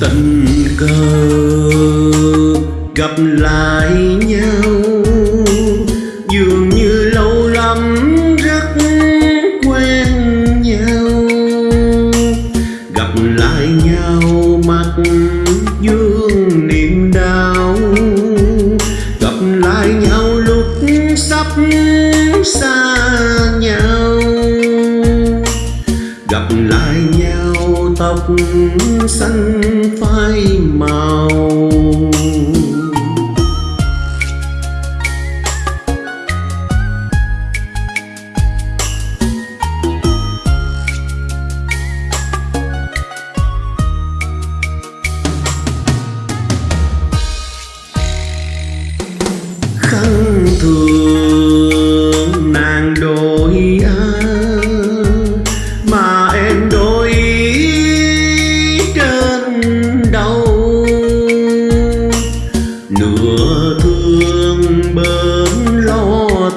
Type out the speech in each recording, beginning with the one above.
tình cờ, gặp lại nhau. Dường như lâu lắm rất quen nhau. Gặp lại nhau mắt dương niềm đau. Gặp lại nhau lúc sắp xa nhau. Gặp lại nhau tóc xanh phai màu.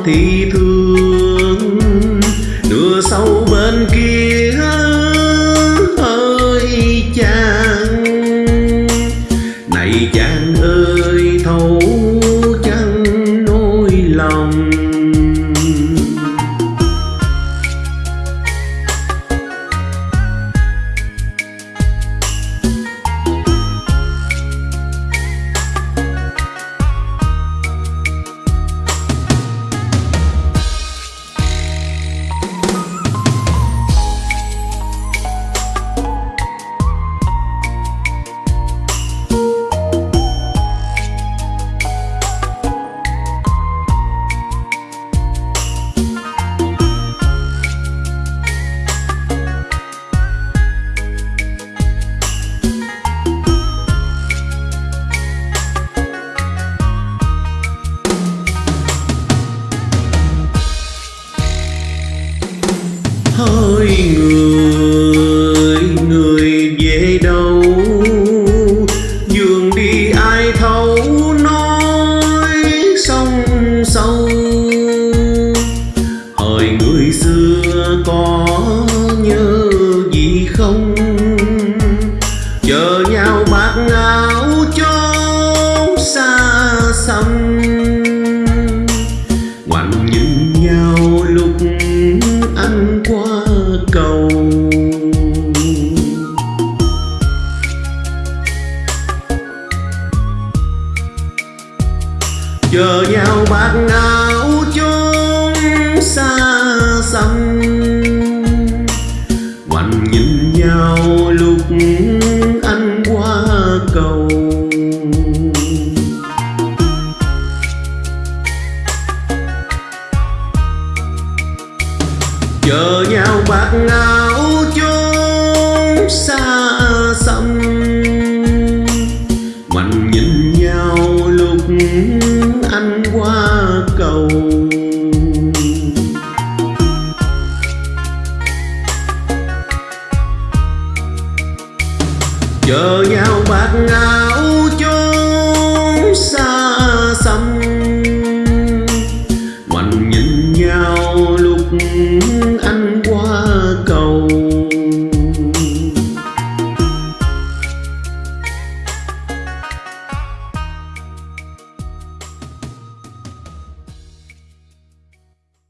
Thì thương. Nửa sau bên kia người xưa có nhớ gì không? Chờ nhau bạc áo chốn xa xăm. Ngoảnh nhìn nhau lúc anh qua cầu. Chờ nhau bạc áo nhìn nhau lúc anh qua cầu. Chờ nhau bạc ngang chờ nhau bạc ngát